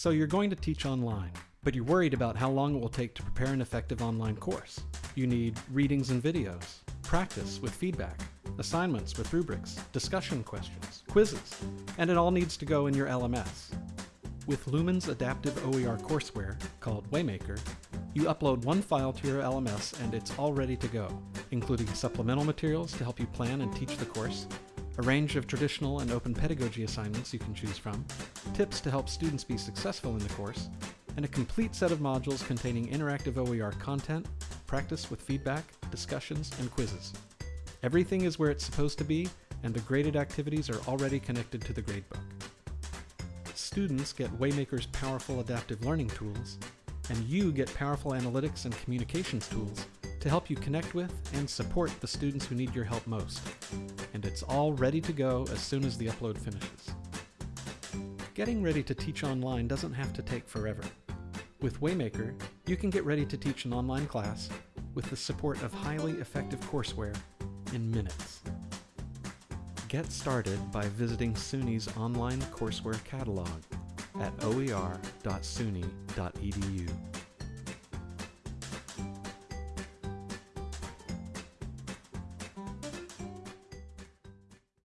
So you're going to teach online, but you're worried about how long it will take to prepare an effective online course. You need readings and videos, practice with feedback, assignments with rubrics, discussion questions, quizzes, and it all needs to go in your LMS. With Lumen's adaptive OER courseware, called Waymaker, you upload one file to your LMS and it's all ready to go, including supplemental materials to help you plan and teach the course, a range of traditional and open pedagogy assignments you can choose from, tips to help students be successful in the course, and a complete set of modules containing interactive OER content, practice with feedback, discussions, and quizzes. Everything is where it's supposed to be, and the graded activities are already connected to the gradebook. Students get Waymaker's powerful adaptive learning tools, and you get powerful analytics and communications tools to help you connect with and support the students who need your help most. And it's all ready to go as soon as the upload finishes. Getting ready to teach online doesn't have to take forever. With Waymaker, you can get ready to teach an online class with the support of highly effective courseware in minutes. Get started by visiting SUNY's online courseware catalog at oer.suny.edu.